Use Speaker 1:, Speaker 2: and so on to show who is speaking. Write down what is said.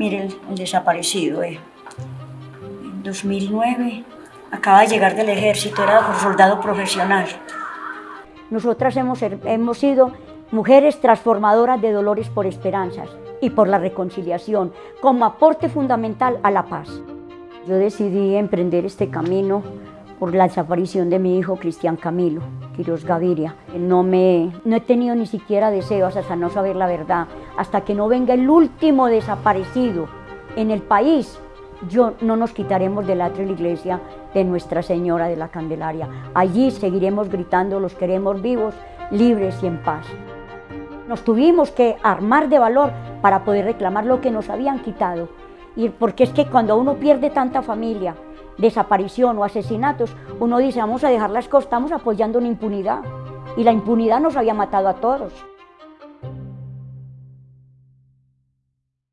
Speaker 1: Mire el, desaparecido, eh. En 2009 acaba de llegar del ejército, era soldado profesional.
Speaker 2: Nosotras hemos, hemos sido mujeres transformadoras de dolores por esperanzas y por la reconciliación, como aporte fundamental a la paz. Yo decidí emprender este camino por la desaparición de mi hijo Cristian Camilo, Quiroz Gaviria. No, me, no he tenido ni siquiera deseos hasta no saber la verdad, hasta que no venga el último desaparecido en el país. Yo no nos quitaremos del atrio de la iglesia de Nuestra Señora de la Candelaria. Allí seguiremos gritando, los queremos vivos, libres y en paz. Nos tuvimos que armar de valor para poder reclamar lo que nos habían quitado. Y porque es que cuando uno pierde tanta familia, desaparición o asesinatos, uno dice, vamos a dejar las cosas, estamos apoyando una impunidad. Y la impunidad nos había matado a todos.